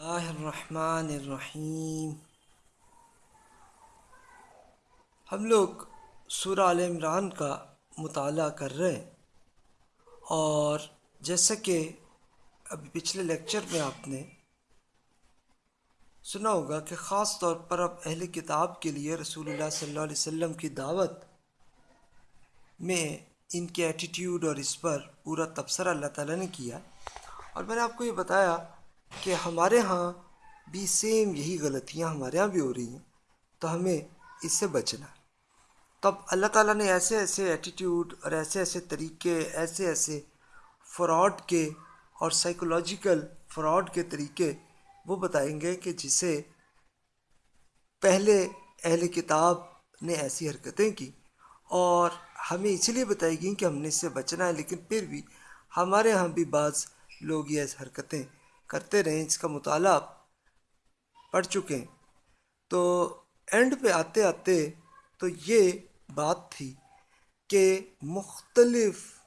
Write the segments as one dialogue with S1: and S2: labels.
S1: اللہ الرحمن الرحیم۔ ہم لوگ سورہ عال عمران کا مطالعہ کر رہے ہیں اور جیسا کہ ابھی پچھلے لیکچر میں آپ نے سنا ہوگا کہ خاص طور پر اب اہل کتاب کے لیے رسول اللہ صلی اللہ علیہ وسلم کی دعوت میں ان کے ایٹیٹیوڈ اور اس پر پورا تبصرہ اللہ تعالیٰ نے کیا۔ اور میں نے آپ کو یہ بتایا کہ ہمارے ہاں بھی سیم یہی غلطیاں ہمارے ہاں بھی ہو رہی ہیں، تو ہمیں اس سے بچنا تب اللہ تعالیٰ نے ایسے ایسے ایٹیٹیوڈ اور ایسے ایسے طریقے، ایسے ایسے فراڈ کے اور سائیکولوجیکل فراڈ کے طریقے وہ بتائیں گے کہ جسے پہلے اہل کتاب نے ایسی حرکتیں کی اور ہمیں اس لیے بتائی گئیں کہ ہم نے اس سے بچنا ہے، لیکن پھر بھی ہمارے ہاں بھی بعض لوگ یہ ایسی حرکتیں کرتے رہیں اس کا مطالعہ پڑھ چکے ہیں۔ تو اینڈ پہ آتے آتے تو یہ بات تھی کہ مختلف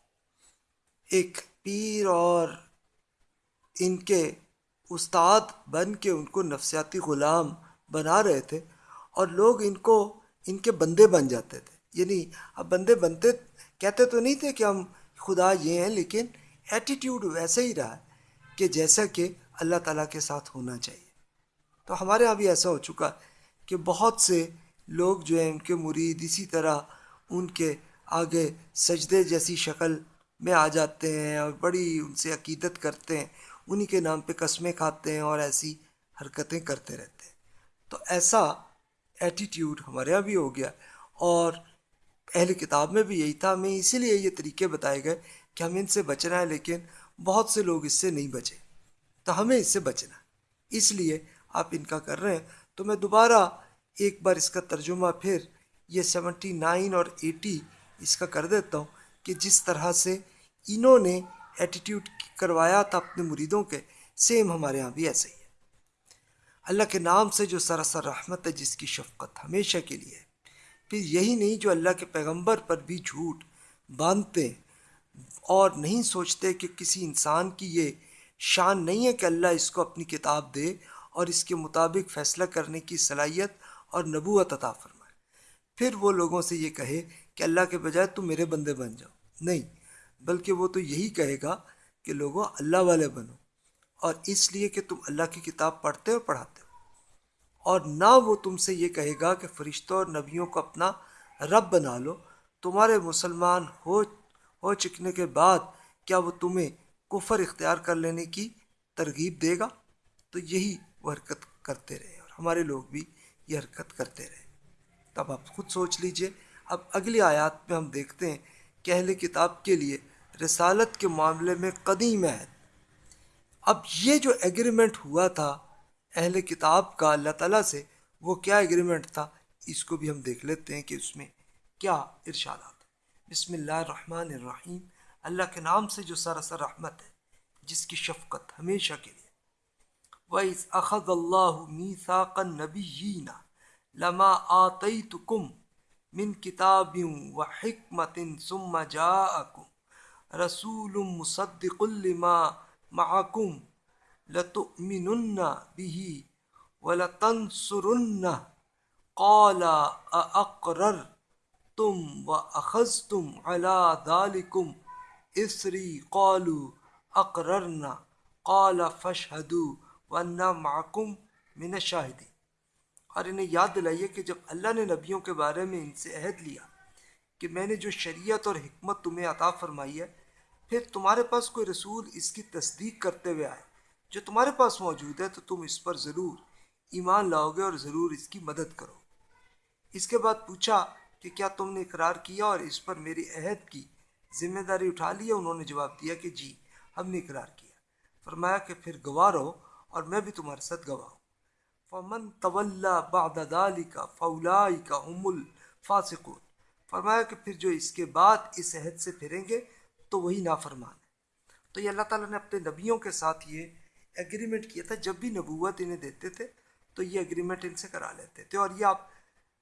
S1: ایک پیر اور ان کے استاد بن کے ان کو نفسیاتی غلام بنا رہے تھے اور لوگ ان کو، ان کے بندے بن جاتے تھے۔ یعنی اب بندے بنتے، کہتے تو نہیں تھے کہ ہم خدا یہ ہیں، لیکن ایٹیٹیوڈ ویسے ہی رہا۔ ہے کہ جیسا کہ اللہ تعالیٰ کے ساتھ ہونا چاہیے۔ تو ہمارے یہاں بھی ایسا ہو چکا کہ بہت سے لوگ جو ہیں، ان کے مرید اسی طرح ان کے آگے سجدے جیسی شکل میں آ جاتے ہیں اور بڑی ان سے عقیدت کرتے ہیں، انہی کے نام پہ قسمیں کھاتے ہیں اور ایسی حرکتیں کرتے رہتے ہیں۔ تو ایسا ایٹیٹیوڈ ہمارے یہاں بھی ہو گیا اور اہل کتاب میں بھی یہی تھا۔ ہمیں اسی لیے یہ طریقے بتائے گئے کہ ہم ان سے بچنا ہے لیکن بہت سے لوگ اس سے نہیں بچے تو ہمیں اس سے بچنا اس لیے آپ ان کا کر رہے ہیں۔ تو میں دوبارہ ایک بار اس کا ترجمہ پھر یہ سیونٹی نائن اور ایٹی اس کا کر دیتا ہوں کہ جس طرح سے انہوں نے ایٹیٹیوڈ کروایا تھا اپنے مریدوں کے سیم ہمارے ہاں بھی ایسے ہی ہے۔ اللہ کے نام سے جو سراسر رحمت ہے، جس کی شفقت ہمیشہ کے لیے ہے۔ پھر یہی نہیں جو اللہ کے پیغمبر پر بھی جھوٹ باندھتے اور نہیں سوچتے کہ کسی انسان کی یہ شان نہیں ہے کہ اللہ اس کو اپنی کتاب دے اور اس کے مطابق فیصلہ کرنے کی صلاحیت اور نبوت عطا فرمائے۔ پھر وہ لوگوں سے یہ کہے کہ اللہ کے بجائے تم میرے بندے بن جاؤ۔ نہیں، بلکہ وہ تو یہی کہے گا کہ لوگوں، اللہ والے بنو۔ اور اس لیے کہ تم اللہ کی کتاب پڑھتے ہو پڑھاتے ہو۔ اور نہ وہ تم سے یہ کہے گا کہ فرشتوں اور نبیوں کو اپنا رب بنا لو۔ تمہارے مسلمان ہو ہو چکنے کے بعد کیا وہ تمہیں کفر اختیار کر لینے کی ترغیب دے گا؟ تو یہی وہ حرکت کرتے رہے اور ہمارے لوگ بھی یہ حرکت کرتے رہے۔ تب آپ خود سوچ لیجیے۔ اب اگلی آیات میں ہم دیکھتے ہیں کہ اہل کتاب کے لیے رسالت کے معاملے میں قدیم عہد۔ اب یہ جو ایگریمنٹ ہوا تھا اہل کتاب کا، اللہ تعالیٰ سے، وہ کیا ایگریمنٹ تھا؟ اس کو بھی ہم دیکھ لیتے ہیں کہ اس میں کیا ارشادات بسم اللہ الرحمن الرحیم۔ اللہ کے نام سے جو سراسر رحمت ہے، جس کی شفقت ہمیشہ کے لیے۔ وَإِذْ أَخَذَ اللَّهُ مِيثَاقَ النَّبِيِّينَ لَمَا آتَيْتُكُمْ مِنْ كِتَابٍ وَحِكْمَةٍ ثُمَّ جَاءَكُمْ رَسُولٌ مُصَدِّقٌ لِمَا مَعَكُمْ لَتُؤْمِنُنَّ بِهِ وَلَتَنْصُرُنَّهُ قَالَ أَأَقْرَرْتُمْ تم و وَأَخَذْتُمْ عَلَى ذَلِكُمْ إِثْرِي قَالُوا أَقْرَرْنَا قَالَ فَاشْهَدُوا وَأَنَّا مَعَكُمْ مِنَ الشَّاهِدِينَ اور انہیں یاد دلائیے کہ جب اللہ نے نبیوں کے بارے میں ان سے عہد لیا کہ میں نے جو شریعت اور حکمت تمہیں عطا فرمائی ہے، پھر تمہارے پاس کوئی رسول اس کی تصدیق کرتے ہوئے آئے۔ جو تمہارے پاس موجود ہے تو تم اس پر ضرور ایمان لاؤ گے اور ضرور اس کی مدد کرو۔ اس کے بعد پوچھا کہ کیا تم نے اقرار کیا اور اس پر میری عہد کی؟ ذمہ داری اٹھا لی ہے انہوں نے جواب دیا کہ جی ہم نے اقرار کیا۔ فرمایا کہ پھر گواہ رہو اور میں بھی تمہارے ساتھ گواہ ہوں۔ فمن طول بعد ذلك فاولئک هم الفاسقون۔ فرمایا کہ پھر جو اس کے بعد اس عہد سے پھریں گے تو وہی نافرمان ہے۔ تو یہ اللہ تعالیٰ نے اپنے نبیوں کے ساتھ یہ ایگریمنٹ کیا تھا۔ جب بھی نبوت انہیں دیتے تھے تو یہ ایگریمنٹ ان سے کرا لیتے تھے۔ اور یہ آپ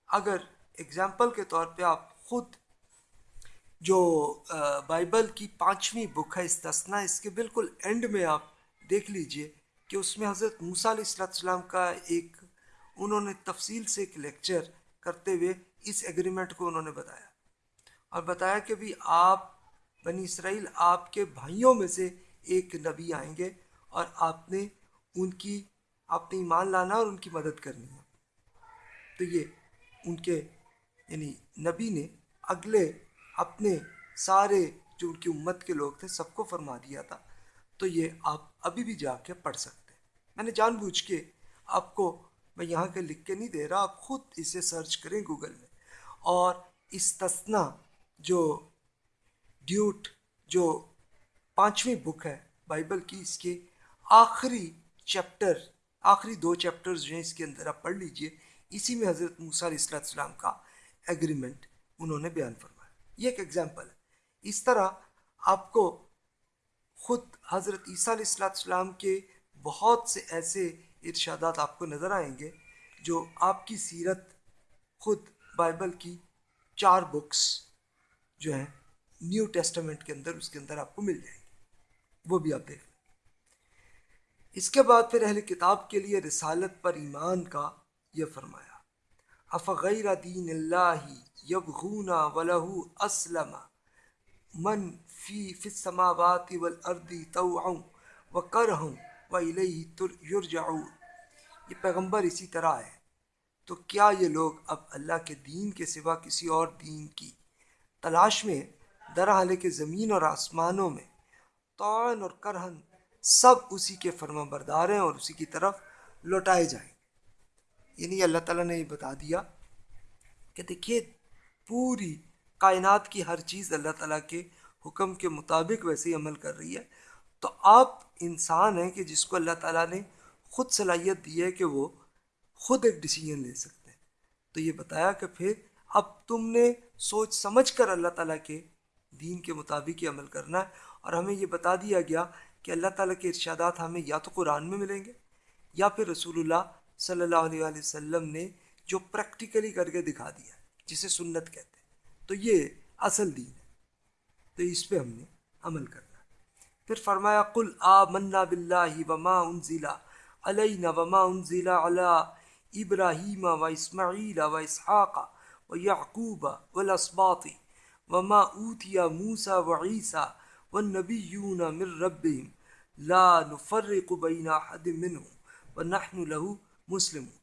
S1: اگر اگزامپل کے طور پہ آپ خود جو بائبل کی پانچویں بک ہے استثنا اس کے بالکل اینڈ میں آپ دیکھ لیجیے کہ اس میں حضرت موسیٰ علیہ السلام السلام کا ایک، انہوں نے تفصیل سے ایک لیکچر کرتے ہوئے اس ایگریمنٹ کو انہوں نے بتایا۔ اور بتایا کہ بھی آپ، بنی اسرائیل آپ کے بھائیوں میں سے ایک نبی آئیں گے اور آپ نے ان کی، آپ نے ایمان لانا اور ان کی مدد کرنی ہے۔ تو یہ ان کے یعنی نبی نے اگلے اپنے سارے جو ان کی امت کے لوگ تھے سب کو فرما دیا تھا۔ تو یہ آپ ابھی بھی جا کے پڑھ سکتے ہیں۔ میں نے جان بوجھ کے آپ کو میں یہاں کے لکھ کے نہیں دے رہا، آپ خود اسے سرچ کریں گوگل میں۔ اور استثنا جو ڈیوٹ جو پانچویں بک ہے بائبل کی، اس کے آخری چیپٹر، آخری دو چیپٹرز جو ہیں اس کے اندر آپ پڑھ لیجیے۔ اسی میں حضرت موسیٰ علیہ السلام السلام کا ایگریمنٹ انہوں نے بیان فرمایا۔ یہ ایک ایگزامپل ہے۔ اس طرح آپ کو خود حضرت عیسیٰ علیہ السلام السلام کے بہت سے ایسے ارشادات آپ کو نظر آئیں گے جو آپ کی سیرت خود بائبل کی چار بکس جو ہیں نیو ٹیسٹمنٹ کے اندر، اس کے اندر آپ کو مل جائیں گی وہ بھی آپ دیکھ لیں۔ اس کے بعد پھر اہل کتاب کے لیے رسالت پر ایمان کا یہ فرمایا۔ افغیر دین اللہ یبغون ولہ اسلم من فی فی السماوات والارض طوعا وکرہم وَإِلَيْهِ يُرْجَعُونَ یہ پیغمبر اسی طرح ہے۔ تو کیا یہ لوگ اب اللہ کے دین کے سوا کسی اور دین کی تلاش میں درحال کے زمین اور آسمانوں میں۔ طعن اور کرہن سب اسی کے فرما بردار ہیں اور اسی کی طرف لوٹائے جائیں۔ یعنی اللہ تعالیٰ نے یہ بتا دیا کہ دیکھیے، پوری کائنات کی ہر چیز اللہ تعالیٰ کے حکم کے مطابق ویسے ہی عمل کر رہی ہے۔ تو آپ انسان ہیں کہ جس کو اللہ تعالیٰ نے خود صلاحیت دی ہے کہ وہ خود ایک ڈیسیجن لے سکتے ہیں۔ تو یہ بتایا کہ پھر اب تم نے سوچ سمجھ کر اللہ تعالیٰ کے دین کے مطابق ہی عمل کرنا ہے۔ اور ہمیں یہ بتا دیا گیا کہ اللہ تعالیٰ کے ارشادات ہمیں یا تو قرآن میں ملیں گے یا پھر رسول اللہ صلی اللہ علیہ وسلم نے جو پریکٹیکلی کر کے دکھا دیا، جسے سنت کہتے ہیں۔ تو یہ اصل دین ہے۔ تو اس پہ ہم نے عمل کرنا۔ پھر فرمایا، قل آمنا باللہ وما انزلا علینا وما انزلا علی ابراہیم و اسماعیل و اسحاق و یعقوب والاسباط وما اوتیا موسیٰ و عیسیٰ والنبیون من ربهم لا نفرق بین احد منهم ونحن له مسلم ہوں۔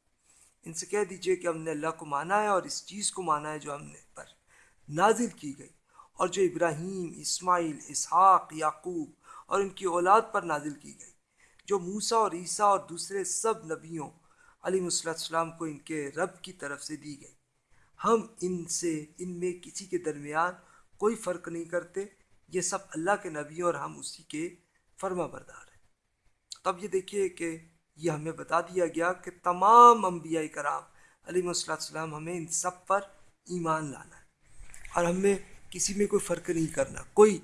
S1: ان سے کہہ دیجیے کہ ہم نے اللہ کو مانا ہے اور اس چیز کو مانا ہے جو ہم نے پر نازل کی گئی اور جو ابراہیم، اسماعیل، اسحاق، یعقوب اور ان کی اولاد پر نازل کی گئی، جو موسیٰ اور عیسیٰ اور دوسرے سب نبیوں علیہ صلی السلام کو ان کے رب کی طرف سے دی گئی۔ ہم ان سے، ان میں کسی کے درمیان کوئی فرق نہیں کرتے، یہ سب اللہ کے نبی اور ہم اسی کے فرما بردار ہیں۔ تب یہ دیکھیے کہ یہ ہمیں بتا دیا گیا کہ تمام انبیاء کرام علیہ صلی السلام ہمیں ان سب پر ایمان لانا ہے۔ اور ہمیں کسی میں کوئی فرق نہیں کرنا، کوئی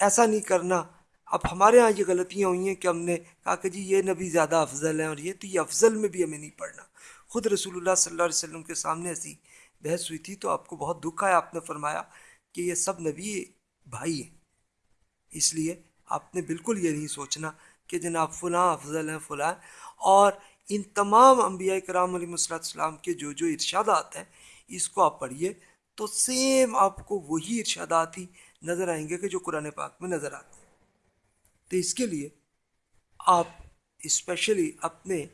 S1: ایسا نہیں کرنا۔ اب ہمارے ہاں یہ غلطیاں ہوئی ہیں کہ ہم نے کہا کہ جی یہ نبی زیادہ افضل ہیں اور یہ تو یہ افضل میں بھی ہمیں نہیں پڑھنا۔ خود رسول اللہ صلی اللہ علیہ وسلم کے سامنے ایسی بحث ہوئی تھی تو آپ کو بہت دکھ آیا، آپ نے فرمایا کہ یہ سب نبی بھائی ہیں۔ اس لیے آپ نے بالکل یہ نہیں سوچنا کہ جناب فلاں افضل ہیں فلاں اور ان تمام انبیاء کرام علیہ صلی السلام کے جو جو ارشادات ہیں، اس کو آپ پڑھیے تو سیم آپ کو وہی ارشادات ہی نظر آئیں گے کہ جو قرآن پاک میں نظر آتے ہیں۔ تو اس کے لیے آپ اسپیشلی اپنے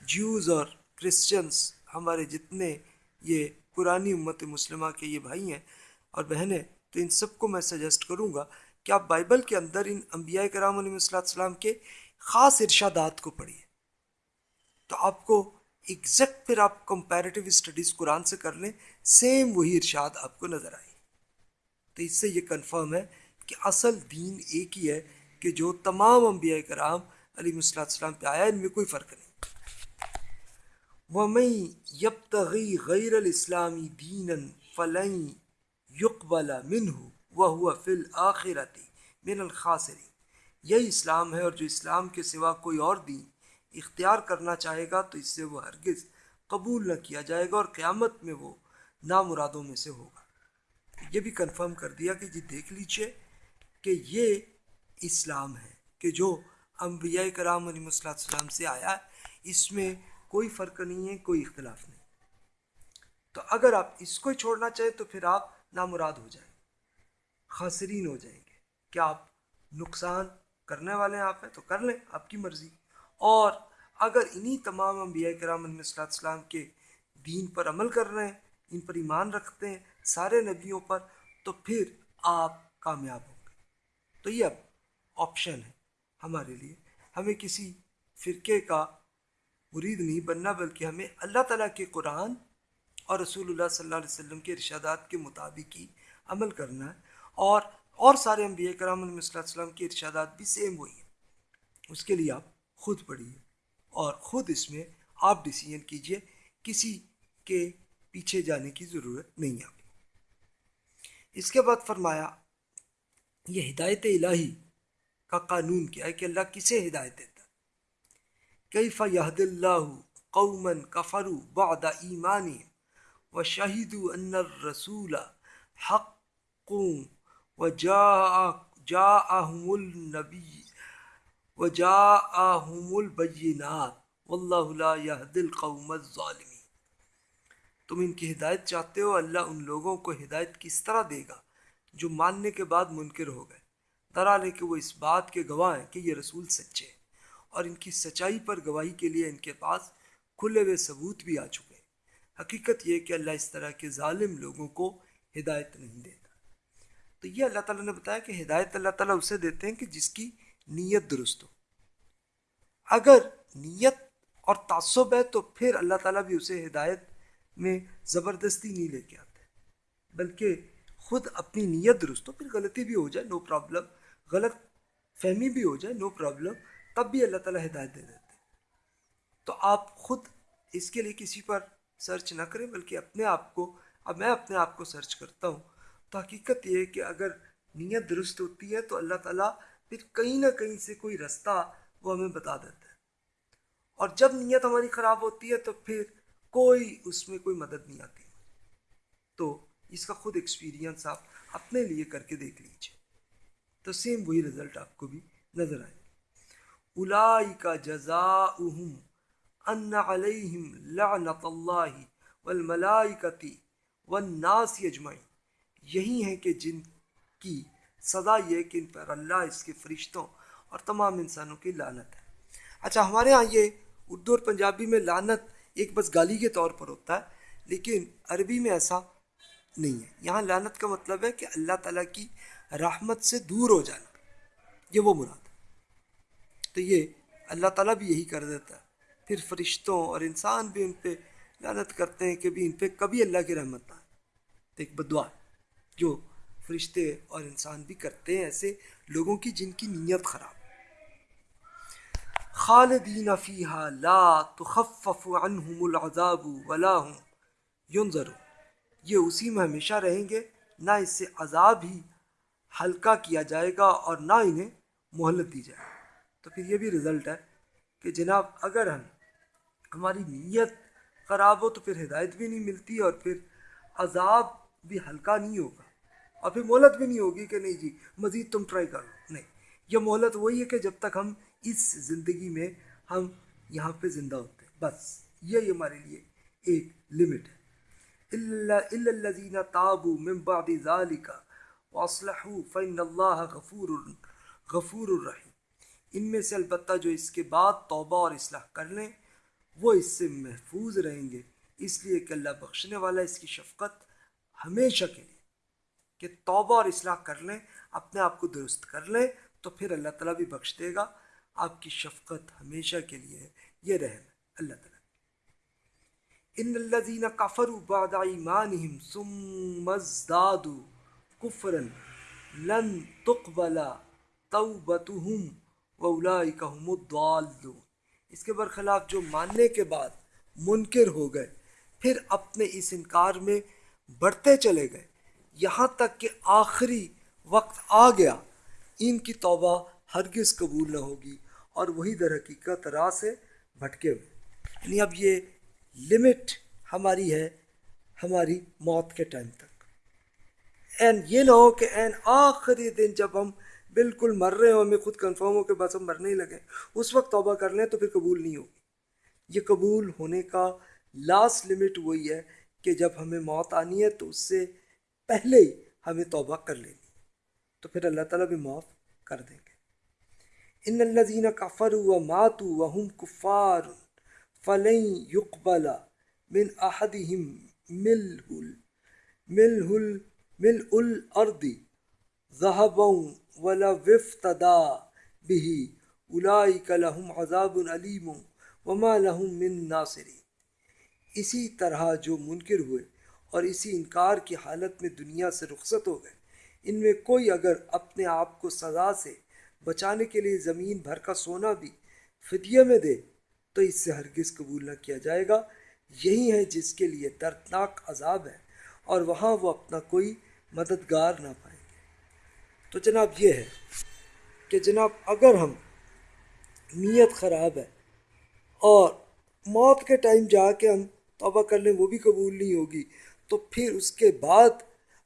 S1: جیوز اور کرسچنس ہمارے جتنے یہ پرانی امت مسلمہ کے یہ بھائی ہیں اور بہنیں، تو ان سب کو میں سجیسٹ کروں گا کہ آپ بائبل کے اندر ان انبیاء کرام علیہ صلی السلام کے خاص ارشادات کو پڑھیے؟ تو آپ کو ایگزیکٹ پھر آپ کمپیریٹیو اسٹڈیز قرآن سے کر لیں سیم وہی ارشاد آپ کو نظر آئے۔ تو اس سے یہ کنفرم ہے کہ اصل دین ایک ہی ہے کہ جو تمام انبیاء کرام علی صلی السلام پہ آیا، ان میں کوئی فرق نہیں۔ وَمَن يَبْتَغِي غَيْرَ الْإِسْلَامِ دِينًا فَلَن يُقْبَلَ مِنْهُ وَهُوَ فِي الْآخِرَةِ مِنَ الْخَاسِرِينَ یہی اسلام ہے اور جو اسلام کے سوا کوئی اور دین اختیار کرنا چاہے گا تو اس سے وہ ہرگز قبول نہ کیا جائے گا اور قیامت میں وہ نامرادوں میں سے ہوگا۔ یہ بھی کنفرم کر دیا کہ جی دیکھ لیجیے کہ یہ اسلام ہے کہ جو انبیاء کرام علیہ السلام سے آیا ہے، اس میں کوئی فرق نہیں ہے، کوئی اختلاف نہیں۔ تو اگر آپ اس کو چھوڑنا چاہیں تو پھر آپ نامراد ہو جائیں۔ خاصرین ہو جائیں گے۔ کیا آپ نقصان کرنے والے ہیں؟ آپ ہیں تو کر لیں، آپ کی مرضی۔ اور اگر انہی تمام انبیاء کرام علیہ السلام کے دین پر عمل کر رہے ہیں، ان پر ایمان رکھتے ہیں سارے نبیوں پر، تو پھر آپ کامیاب ہوں گے۔ تو یہ اب آپشن ہے ہمارے لیے۔ ہمیں کسی فرقے کا مرید نہیں بننا، بلکہ ہمیں اللہ تعالیٰ کے قرآن اور رسول اللہ صلی اللہ علیہ وسلم کے ارشادات کے مطابق ہی عمل کرنا ہے۔ اور اور سارے انبیاء کرام علیہ صلی اللہ علیہ وسلم کے ارشادات بھی سیم وہی ہیں۔ اس کے لیے آپ خود پڑھیے اور خود اس میں آپ ڈیسیجن کیجیے کسی کے پیچھے جانے کی ضرورت نہیں ہے۔ اس کے بعد فرمایا، یہ ہدایت الہی کا قانون کیا ہے کہ اللہ کسے ہدایت دیتا کیف یہد اللہ قومن کفرو بعد ایمان و شہید ان الرسول حق و جا جاءہم النبی و جاءہم البینات واللہ لا یہد القوم الظالمین. تم ان کی ہدایت چاہتے ہو، اللہ ان لوگوں کو ہدایت کس طرح دے گا؟ جو ماننے کے بعد منکر ہو گئے۔ درا لے کہ وہ اس بات کے گواہ ہیں کہ یہ رسول سچے ہیں۔ اور ان کی سچائی پر گواہی کے لیے ان کے پاس کھلے ہوئے ثبوت بھی آ چکے ہیں۔ حقیقت یہ کہ اللہ اس طرح کے ظالم لوگوں کو ہدایت نہیں دیتا۔ تو یہ اللہ تعالیٰ نے بتایا کہ ہدایت اللہ تعالیٰ اسے دیتے ہیں کہ جس کی نیت درست ہو۔ اگر نیت اور تعصب ہے تو پھر اللہ تعالیٰ بھی اسے ہدایت میں زبردستی نہیں لے کے آتے، بلکہ خود اپنی نیت درست ہو، پھر غلطی بھی ہو جائے نو پرابلم غلط فہمی بھی ہو جائے نو پرابلم تب بھی اللہ تعالیٰ ہدایت دے دیتے۔ تو آپ خود اس کے لیے کسی پر سرچ نہ کریں، بلکہ اپنے آپ کو، اب میں اپنے آپ کو سرچ کرتا ہوں۔ حقیقت یہ ہے کہ اگر نیت درست ہوتی ہے تو اللہ تعالیٰ پھر کہیں نہ کہیں سے کوئی رستہ وہ ہمیں بتا دیتا ہے۔ اور جب نیت ہماری خراب ہوتی ہے تو پھر کوئی اس میں کوئی مدد نہیں آتی۔ تو اس کا خود ایکسپیرینس آپ اپنے لیے کر کے دیکھ لیجیے تو سیم وہی رزلٹ آپ کو بھی نظر آئے۔ الائی کا جزا ان علیہم لعنت اللہ والملائکتی والناس اجمعین۔ یہی ہیں کہ جن کی سزا یہ کہ ان پر اللہ اس کے فرشتوں اور تمام انسانوں کی لعنت ہے۔ اچھا ہمارے ہاں یہ اردو اور پنجابی میں لعنت ایک بس گالی کے طور پر ہوتا ہے، لیکن عربی میں ایسا نہیں ہے۔ یہاں لعنت کا مطلب ہے کہ اللہ تعالیٰ کی رحمت سے دور ہو جانا، یہ وہ مراد ہے۔ تو یہ اللہ تعالیٰ بھی یہی کر دیتا ہے۔ پھر فرشتوں اور انسان بھی ان پہ لعنت کرتے ہیں کہ بھی ان پہ کبھی اللہ کی رحمت نہ آئے۔ تو ایک بدعا جو فرشتے اور انسان بھی کرتے ہیں، ایسے لوگوں کی جن کی نیت خراب۔ خالدین فیہا لا تخفف عنہم العذاب ولا هم ينظر یہ اسی میں ہمیشہ رہیں گے، نہ اس سے عذاب ہی ہلکا کیا جائے گا اور نہ انہیں مہلت دی جائے تو پھر یہ بھی رزلٹ ہے کہ جناب، اگر ہم، ہماری نیت خراب ہو تو پھر ہدایت بھی نہیں ملتی اور پھر عذاب بھی ہلکا نہیں ہوگا۔ اور پھر مہلت بھی نہیں ہوگی کہ نہیں جی مزید تم ٹرائی کرو۔ نہیں، یہ مہلت وہی ہے کہ جب تک ہم اس زندگی میں ہم یہاں پہ زندہ ہوتے ہیں۔ بس یہ ہمارے لیے ایک لمٹ ہے۔ الذين تابوا من بعد ذلك واصلحوا فان الله غفور غفور الرحیم۔ ان میں سے البتہ جو اس کے بعد توبہ اور اصلاح کر لیں، وہ اس سے محفوظ رہیں گے۔ اس لیے کہ اللہ بخشنے والا، اس کی شفقت ہمیشہ کے لیے۔ کہ توبہ اور اصلاح کر لیں، اپنے آپ کو درست کر لیں، تو پھر اللہ تعالیٰ بھی بخش دے گا۔ آپ کی شفقت ہمیشہ کے لیے ہے۔ یہ رحم ہے اللہ تعالیٰ ان الذين كفروا بعد ايمانهم ثم ازدادوا كفرا لن تقبل توبتهم واولئك هم الضالون۔ اس کے برخلاف جو ماننے کے بعد منکر ہو گئے، پھر اپنے اس انکار میں بڑھتے چلے گئے۔ یہاں تک کہ آخری وقت آ گیا، ان کی توبہ ہرگز قبول نہ ہوگی اور وہی در حقیقت راہ سے بھٹکے ہوئے۔ یعنی اب یہ لمٹ ہماری ہے، ہماری موت کے ٹائم تک۔ این یہ نہ ہو کہ این آخری دن جب ہم بالکل مر رہے ہوں، ہمیں خود کنفرم ہو کہ بس ہم مرنے ہی لگے اس وقت توبہ کر لیں تو پھر قبول نہیں ہوگی۔ یہ قبول ہونے کا لاسٹ لمٹ وہی ہے کہ جب ہمیں موت آنی ہے تو اس سے پہلے ہی ہمیں توبہ کر لینی ہے۔ تو پھر اللہ تعالیٰ بھی معاف کر دیں گے۔ ان الذین کفروا وماتوا وهم کفار فلن يقبل من احدهم ملء ملء ملء الارض ذهبا ولا افتدى به اولئک لهم عذاب علیم وما لهم من ناصرین۔ اسی طرح جو منکر ہوئے اور اسی انکار کی حالت میں دنیا سے رخصت ہو گئے۔ ان میں کوئی اگر اپنے آپ کو سزا سے بچانے کے لیے زمین بھر کا سونا بھی فدیہ میں دے، تو اس سے ہرگز قبول نہ کیا جائے گا۔ یہی ہے جس کے لیے دردناک عذاب ہے اور وہاں وہ اپنا کوئی مددگار نہ پائیں گے تو جناب یہ ہے کہ جناب اگر ہم نیت خراب ہے اور موت کے ٹائم جا کے ہم توبہ کر لیں، وہ بھی قبول نہیں ہوگی۔ تو پھر اس کے بعد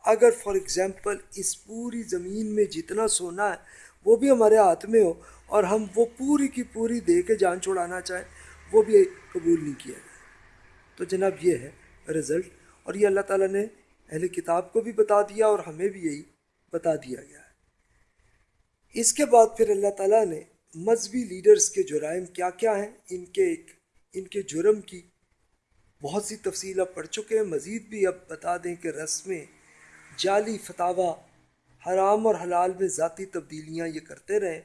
S1: اگر فار ایگزامپل اس پوری زمین میں جتنا سونا ہے، وہ بھی ہمارے ہاتھ میں ہو اور ہم وہ پوری کی پوری دے کے جان چھوڑانا چاہیں، وہ بھی قبول نہیں کیا جائے۔ تو جناب یہ ہے رزلٹ اور یہ اللہ تعالیٰ نے اہل کتاب کو بھی بتا دیا اور ہمیں بھی یہی بتا دیا گیا ہے۔ اس کے بعد پھر اللہ تعالیٰ نے مذہبی لیڈرز کے جرائم کیا کیا ہیں؟ ان کے ایک، ان کے جرم کی بہت سی تفصیل اب پڑھ چکے ہیں، مزید بھی اب بتا دیں کہ رسمیں، جعلی فتوا حرام اور حلال میں ذاتی تبدیلیاں یہ کرتے رہیں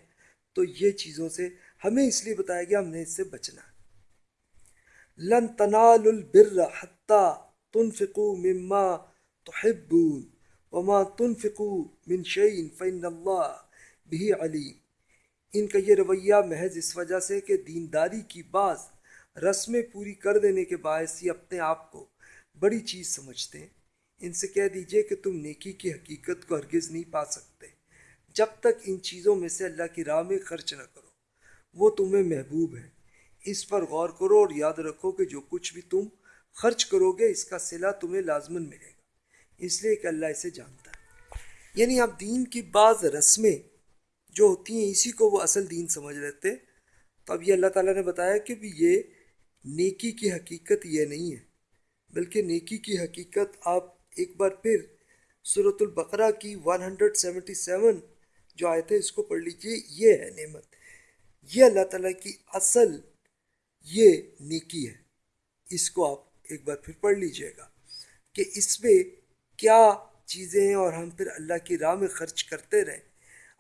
S1: تو یہ چیزوں سے ہمیں اس لیے بتایا گیا، ہم نے اس سے بچنا لن تنال البر حتیٰ تنفقوا مما تحبون، وما تنفقوا من شعین فن اللہ بھی علیم۔ ان کا یہ رویہ محض اس وجہ سے کہ دینداری کی بعض رسمیں پوری کر دینے کے باعث ہی اپنے آپ کو بڑی چیز سمجھتے ہیں۔ ان سے کہہ دیجیے کہ تم نیکی کی حقیقت کو ہرگز نہیں پا سکتے۔ جب تک ان چیزوں میں سے اللہ کی راہ میں خرچ نہ کرو، وہ تمہیں محبوب ہے اس پر غور کرو اور یاد رکھو کہ جو کچھ بھی تم خرچ کرو گے، اس کا صلہ تمہیں لازمن ملے گا۔ اس لیے کہ اللہ اسے جانتا ہے۔ یعنی اب دین کی بعض رسمیں جو ہوتی ہیں، اسی کو وہ اصل دین سمجھ لیتے تو اب یہ اللہ تعالیٰ نے بتایا کہ بھی یہ نیکی کی حقیقت یہ نہیں ہے، بلکہ نیکی کی حقیقت آپ ایک بار پھر صورت البقرہ کی 177 جو آئے تھے اس کو پڑھ لیجیے۔ یہ ہے نعمت۔ یہ اللہ تعالیٰ کی اصل یہ نیکی ہے۔ اس کو آپ ایک بار پھر پڑھ لیجیے گا کہ اس میں کیا چیزیں ہیں اور ہم پھر اللہ کی راہ میں خرچ کرتے رہیں،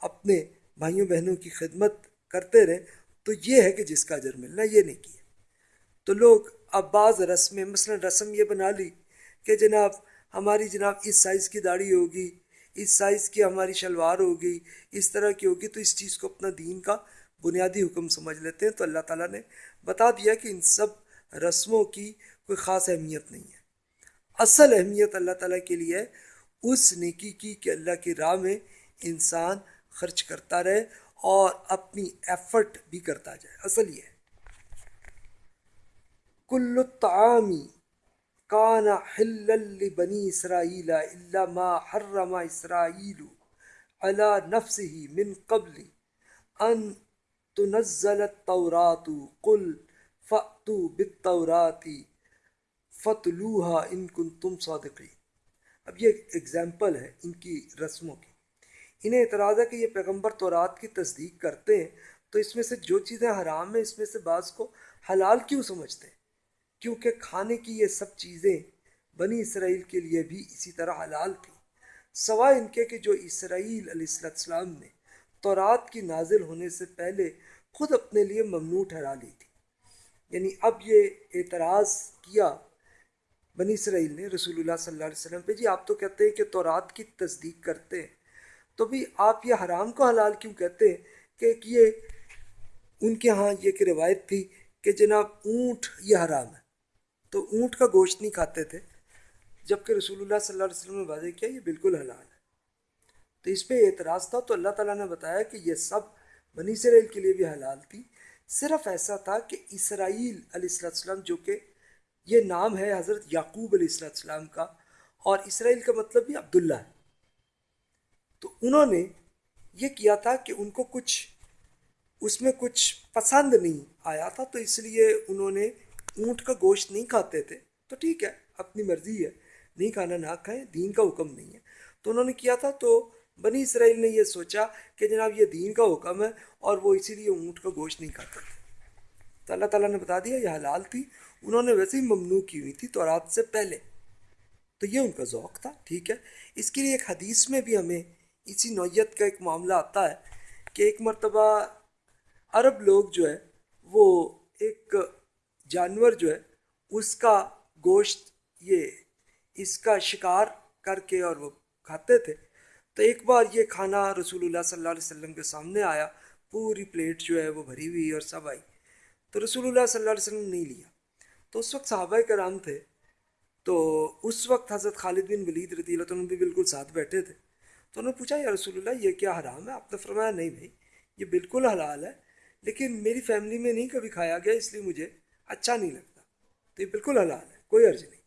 S1: اپنے بھائیوں بہنوں کی خدمت کرتے رہیں۔ تو یہ ہے کہ جس کا اجر ملنا یہ نہیں کیا تو لوگ اب بعض رسمیں، مثلا رسم یہ بنا لی کہ جناب ہماری جناب اس سائز کی داڑھی ہوگی، اس سائز کی ہماری شلوار ہوگی، اس طرح کی ہوگی، تو اس چیز کو اپنا دین کا بنیادی حکم سمجھ لیتے ہیں۔ تو اللہ تعالیٰ نے بتا دیا کہ ان سب رسموں کی کوئی خاص اہمیت نہیں ہے۔ اصل اہمیت اللہ تعالیٰ کے لیے ہے اس نیکی کی کہ اللہ کی راہ میں انسان خرچ کرتا رہے اور اپنی ایفرٹ بھی کرتا جائے۔ اصل یہ ہے۔ کل الطعامی کان حل بنی اسرائیل الا ما حرم اسرائیل على نفسه من قبل ان تنزل التورات قل فأتوا بالتورات فتلوها ان کنتم صادقین اب یہ ایگزامپل ہے ان کی رسموں کی۔ انہیں اعتراض ہے کہ یہ پیغمبر تورات کی تصدیق کرتے ہیں، تو اس میں سے جو چیزیں حرام ہیں، اس میں سے بعض کو حلال کیوں سمجھتے ہیں؟ کیونکہ کھانے کی یہ سب چیزیں بنی اسرائیل کے لیے بھی اسی طرح حلال تھیں۔ سوائے ان کے کہ جو اسرائیل علیہ السلام نے تورات کی نازل ہونے سے پہلے خود اپنے لیے ممنوع ٹھہرا لی تھی۔ یعنی اب یہ اعتراض کیا بنی اسرائیل نے رسول اللہ صلی اللہ علیہ وسلم پہ جی آپ تو کہتے ہیں کہ تورات کی تصدیق کرتے ہیں۔ تو بھی آپ یہ حرام کو حلال کیوں کہتے ہیں؟ کہ یہ ان کے ہاں یہ کہ روایت تھی کہ جناب اونٹ یہ حرام ہے۔ تو اونٹ کا گوشت نہیں کھاتے تھے۔ جبکہ رسول اللہ صلی اللہ علیہ وسلم نے واضح کیا یہ بالکل حلال ہے۔ تو اس پہ اعتراض تھا تو اللہ تعالیٰ نے بتایا کہ یہ سب بنی اسرائیل کے لیے بھی حلال تھی۔ صرف ایسا تھا کہ اسرائیل علیہ السلام جو کہ یہ نام ہے حضرت یعقوب علیہ السلام کا، اور اسرائیل کا مطلب بھی عبداللہ ہے۔ تو انہوں نے یہ کیا تھا کہ ان کو کچھ، اس میں کچھ پسند نہیں آیا تھا، تو اس لیے انہوں نے اونٹ کا گوشت نہیں کھاتے تھے۔ تو ٹھیک ہے، اپنی مرضی ہے۔ نہیں کھانا نہ کھائیں، دین کا حکم نہیں ہے۔ تو انہوں نے کیا تھا، تو بنی اسرائیل نے یہ سوچا کہ جناب یہ دین کا حکم ہے اور وہ اسی لیے اونٹ کا گوشت نہیں کھاتے تھے۔ تو اللہ تعالیٰ نے بتا دیا، یہ حلال تھی۔ انہوں نے ویسے ہی ممنوع کی ہوئی تھی تو رات سے پہلے۔ تو یہ ان کا ذوق تھا، ٹھیک ہے۔ اس کے لیے ایک حدیث میں بھی ہمیں اسی نوعیت کا ایک معاملہ آتا ہے کہ ایک مرتبہ عرب لوگ جو ہے، وہ ایک جانور جو ہے، اس کا گوشت یہ، اس کا شکار کر کے اور وہ کھاتے تھے۔ تو ایک بار یہ کھانا رسول اللہ صلی اللہ علیہ وسلم کے سامنے آیا، پوری پلیٹ جو ہے وہ بھری ہوئی اور سب آئی۔ تو رسول اللہ صلی اللہ علیہ وسلم نے نہیں لیا۔ تو اس وقت صحابہ کرام تھے۔ تو اس وقت حضرت خالد بن ولید رضی اللہ عنہ بھی بالکل ساتھ بیٹھے تھے۔ تو انہوں نے پوچھا، یا رسول اللہ، یہ کیا حرام ہے؟ آپ نے فرمایا، نہیں بھائی، یہ بالکل حلال ہے، لیکن میری فیملی میں نہیں کبھی کھایا گیا، اس لیے مجھے اچھا نہیں لگتا۔ تو یہ بالکل حلال ہے، کوئی عرض نہیں۔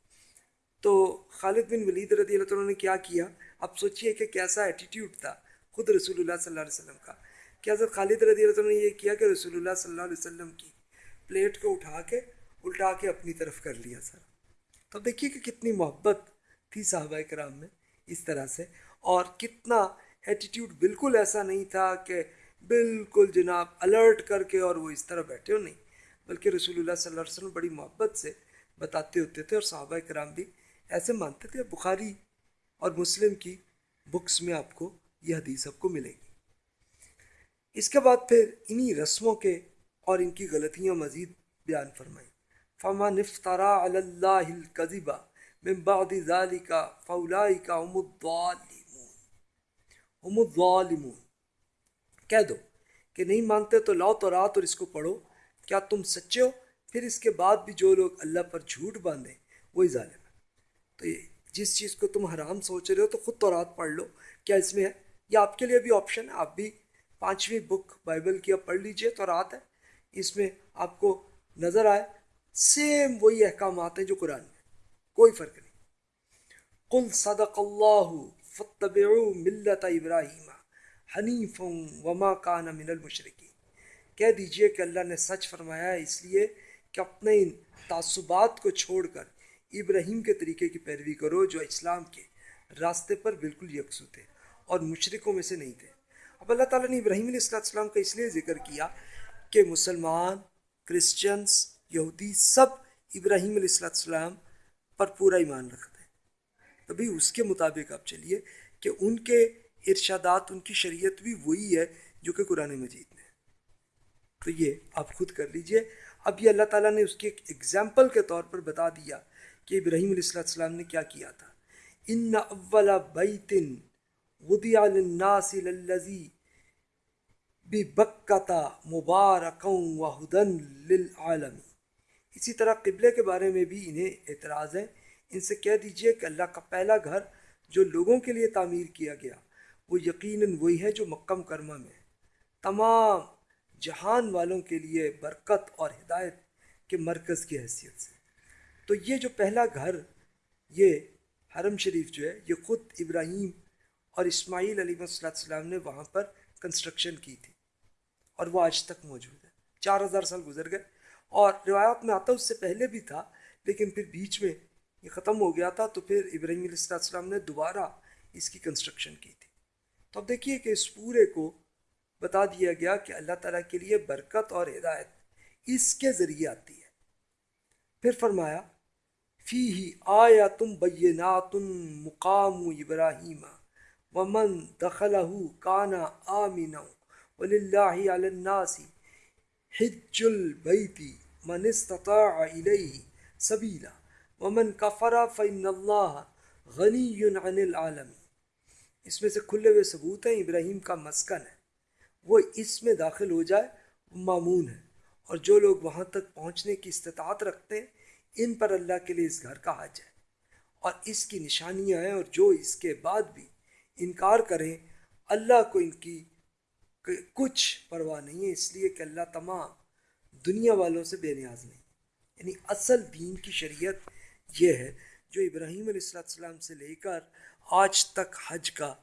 S1: تو خالد بن ولید رضی اللہ عنہ نے کیا کیا؟ اب سوچئے کہ کیسا ایٹیٹیوڈ تھا خود رسول اللہ صلی اللہ علیہ وسلم کا۔ کہ حضرت خالد رضی اللہ عنہ نے یہ کیا کہ رسول اللہ صلی اللہ علیہ وسلم کی پلیٹ کو اٹھا کے الٹا کے اپنی طرف کر لیا سر۔ تو دیکھیے کہ کتنی محبت تھی صحابہ کرام میں اس طرح سے۔ اور کتنا ایٹیٹیوڈ بالکل ایسا نہیں تھا کہ بالکل جناب الرٹ کر کے اور وہ اس طرح بیٹھے ہو، نہیں۔ بلکہ رسول اللہ صلی اللہ علیہ وسلم بڑی محبت سے بتاتے ہوتے تھے اور صحابہ کرام بھی ایسے مانتے تھے۔ بخاری اور مسلم کی بکس میں آپ کو یہ حدیث آپ کو ملے گی۔ اس کے بعد پھر انہی رسموں کے اور ان کی غلطیاں مزید بیان فرمائیں۔ فما نفترا اللہ القذبہ من بعد ذالک فاولائک هم الظالمون۔ هم الظالمون۔ کہہ دو کہ نہیں مانتے تو لاؤ تو رات اور اس کو پڑھو۔ کیا تم سچے ہو؟ پھر اس کے بعد بھی جو لوگ اللہ پر جھوٹ باندھیں وہی ظالم ہے۔ تو یہ جس چیز کو تم حرام سوچ رہے ہو، تو خود تو رات پڑھ لو۔ کیا اس میں ہے؟ یا آپ کے لیے بھی آپشن ہے۔ آپ بھی پانچویں بک بائبل کی اب پڑھ لیجیے تو رات ہے۔ اس میں آپ کو نظر آئے سیم وہی احکامات ہیں جو قرآن میں۔ کوئی فرق نہیں۔ قل صدق اللہ فتبعوا ملت ابراہیم حنیف وما کان من المشرقی کہہ دیجیے کہ اللہ نے سچ فرمایا ہے، اس لیے کہ اپنے ان تعصبات کو چھوڑ کر ابراہیم کے طریقے کی پیروی کرو جو اسلام کے راستے پر بالکل یکسو تھے اور مشرقوں میں سے نہیں تھے۔ اب اللہ تعالیٰ نے ابراہیم علیہ السلام کا اس لیے ذکر کیا کہ مسلمان کرسچنس یہودی سب ابراہیم علیہ السلام پر پورا ایمان رکھتے ہیں۔ تبھی اس کے مطابق آپ چلیے کہ ان کے ارشادات، ان کی شریعت بھی وہی ہے جو کہ قرآن مجید میں تو یہ آپ خود کر لیجیے۔ اب یہ اللہ تعالیٰ نے اس کی ایک ایگزامپل کے طور پر بتا دیا کہ ابراہیم علیہ السلام نے کیا کیا تھا۔ ان اول بیت وضع للناس للذی بکتا مبارکوں و ہدن للعالمی اسی طرح قبلے کے بارے میں بھی انہیں اعتراض ہے۔ ان سے کہہ دیجیے کہ اللہ کا پہلا گھر جو لوگوں کے لیے تعمیر کیا گیا، وہ یقیناً وہی ہے جو مکہ مکرمہ میں تمام جہان والوں کے لیے برکت اور ہدایت کے مرکز کی حیثیت سے۔ تو یہ جو پہلا گھر، یہ حرم شریف جو ہے، یہ خود ابراہیم اور اسماعیل علیہ السلام نے وہاں پر کنسٹرکشن کی تھی اور وہ آج تک موجود ہے۔ چار ہزار سال گزر گئے۔ اور روایات میں آتا اس سے پہلے بھی تھا، لیکن پھر بیچ میں یہ ختم ہو گیا تھا، تو پھر ابراہیم علیہ السلام نے دوبارہ اس کی کنسٹرکشن کی تھی۔ تو اب دیکھیے کہ اس پورے کو بتا دیا گیا کہ اللہ تعالیٰ کے لیے برکت اور ہدایت اس کے ذریعے آتی ہے۔ پھر فرمایا فی ہی آیا تم بینات مقام ابراہیم، ومن دخلہ کانا آمینہ وللہ علی الناس حج البیت من استطاع الیہ سبیلا ومن کفر فإن اللہ غنی عن العالم اس میں سے کھلے ہوئے ثبوت ہیں، ابراہیم کا مسکن ہے۔ وہ اس میں داخل ہو جائے معمون ہے۔ اور جو لوگ وہاں تک پہنچنے کی استطاعت رکھتے ہیں، ان پر اللہ کے لیے اس گھر کا حج ہے۔ اور اس کی نشانیاں ہیں اور جو اس کے بعد بھی انکار کریں، اللہ کو ان کی کچھ پرواہ نہیں ہے۔ اس لیے کہ اللہ تمام دنیا والوں سے بے نیاز نہیں۔ یعنی اصل دین کی شریعت یہ ہے، جو ابراہیم علیہ السلام سے لے کر آج تک حج کا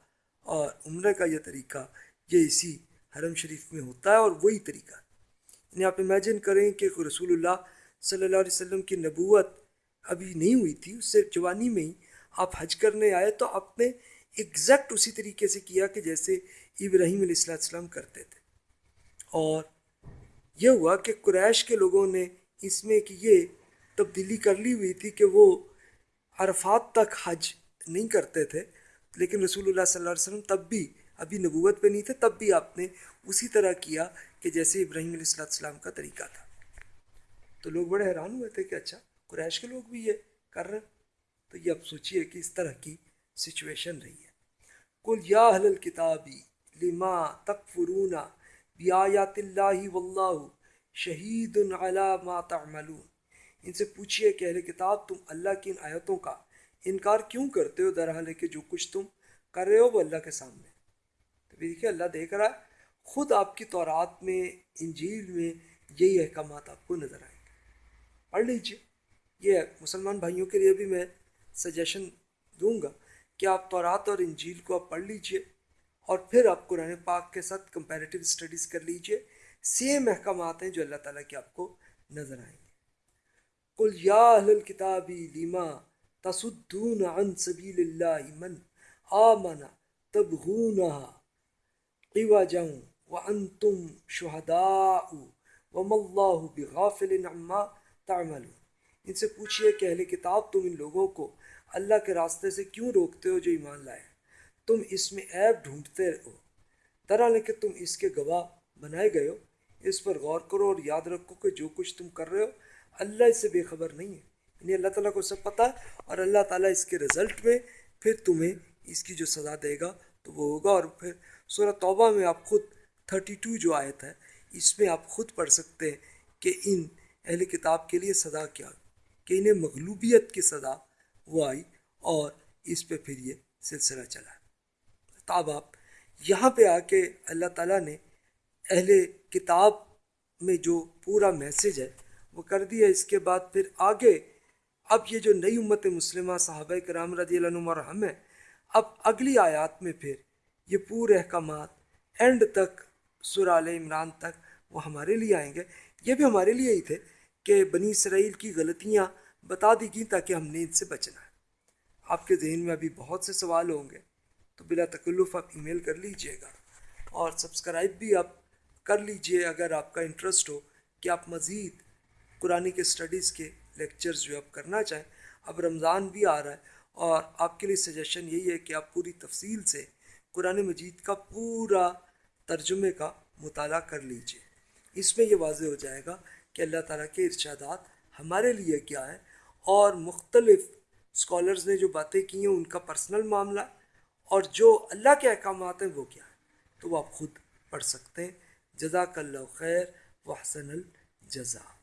S1: اور عمرے کا یہ طریقہ، یہ اسی حرم شریف میں ہوتا ہے اور وہی طریقہ یعنی آپ امیجن کریں کہ رسول اللہ صلی اللہ علیہ وسلم کی نبوت ابھی نہیں ہوئی تھی، اس سے جوانی میں ہی آپ حج کرنے آئے تو آپ نے ایگزیکٹ اسی طریقے سے کیا کہ جیسے ابراہیم علیہ السلام السلام کرتے تھے۔ اور یہ ہوا کہ قریش کے لوگوں نے اس میں کہ یہ تبدیلی کر لی ہوئی تھی کہ وہ عرفات تک حج نہیں کرتے تھے، لیکن رسول اللہ صلی اللہ علیہ وسلم تب بھی ابھی نبوت پہ نہیں تھے تب بھی آپ نے اسی طرح کیا کہ جیسے ابراہیم علیہ السلام کا طریقہ تھا۔ تو لوگ بڑے حیران ہوئے تھے کہ اچھا قریش کے لوگ بھی یہ کر رہے تو یہ اب سوچیے کہ اس طرح کی سچویشن رہی ہے۔ کل یا حل کتابی لما تکفرون بیایات اللہ واللہ شہید علی ما تعملون۔ ان سے پوچھئے کہ اہل کتاب، تم اللہ کی ان آیتوں کا انکار کیوں کرتے ہو؟ در حال کہ جو کچھ تم کر رہے ہو، وہ اللہ کے سامنے۔ تو دیکھیے، اللہ دیکھ رہا ہے، خود آپ کی تورات میں، انجیل میں یہی احکامات آپ کو نظر آئیں گے۔ پڑھ لیجیے یہ مسلمان بھائیوں کے لیے بھی میں سجیشن دوں گا کہ آپ تورات اور انجیل کو آپ پڑھ لیجیے اور پھر آپ قرآن پاک کے ساتھ کمپیریٹیو اسٹڈیز کر لیجیے۔ سیم احکامات ہیں جو اللہ تعالیٰ کے آپ کو نظر آئیں گے۔ کل یا اہل کتابی لیما تصدون عن سبیل اللہ من آمنا تبغونها قواجا وانتم شہداء وما اللہ بغافل عما تعملون۔ ان سے پوچھئے کہ اہل کتاب تم ان لوگوں کو اللہ کے راستے سے کیوں روکتے ہو جو ایمان لائے؟ تم اس میں عیب ڈھونڈتے ہو۔ طرح کہ تم اس کے گواہ بنائے گئے ہو۔ اس پر غور کرو اور یاد رکھو کہ جو کچھ تم کر رہے ہو اللہ اس سے بے خبر نہیں ہے۔ یعنی اللہ تعالیٰ کو سب پتہ ہے اور اللہ تعالیٰ اس کے رزلٹ میں پھر تمہیں اس کی جو سزا دے گا تو وہ ہوگا اور پھر سورہ توبہ میں آپ خود تھرٹی ٹو جو آیت ہے، اس میں آپ خود پڑھ سکتے ہیں کہ ان اہل کتاب کے لیے سزا کیا کہ انہیں مغلوبیت کی سزا وہ آئی اور اس پہ پھر یہ سلسلہ چلا۔ تاب آپ یہاں پہ آ کے اللہ تعالیٰ نے اہل کتاب میں جو پورا میسج ہے، وہ کر دیا۔ اس کے بعد پھر آگے اب یہ جو نئی امت مسلمہ صحابہ کرام رضی اللہ عنہ ہم ہیں، اب اگلی آیات میں پھر یہ پورے احکامات اینڈ تک سرال عمران تک وہ ہمارے لیے آئیں گے۔ یہ بھی ہمارے لیے ہی تھے کہ بنی اسرائیل کی غلطیاں بتا دی گئیں تاکہ ہم نے ان سے بچنا ہے۔ آپ کے ذہن میں ابھی بہت سے سوال ہوں گے، تو بلا تکلف آپ ای میل کر لیجیے گا اور سبسکرائب بھی آپ کر لیجیے اگر آپ کا انٹرسٹ ہو کہ آپ مزید قرآن کے اسٹڈیز کے لیکچرز جو آپ کرنا چاہیں۔ اب رمضان بھی آ رہا ہے اور آپ کے لیے سجیشن یہی ہے کہ آپ پوری تفصیل سے قرآن مجید کا پورا ترجمے کا مطالعہ کر لیجیے۔ اس میں یہ واضح ہو جائے گا کہ اللہ تعالیٰ کے ارشادات ہمارے لیے کیا ہے اور مختلف اسکالرز نے جو باتیں کی ہیں، ان کا پرسنل معاملہ اور جو اللہ کے احکامات ہیں، وہ کیا ہیں۔ تو وہ آپ خود پڑھ سکتے ہیں۔ جزاک اللہ خیر و حسن الجزا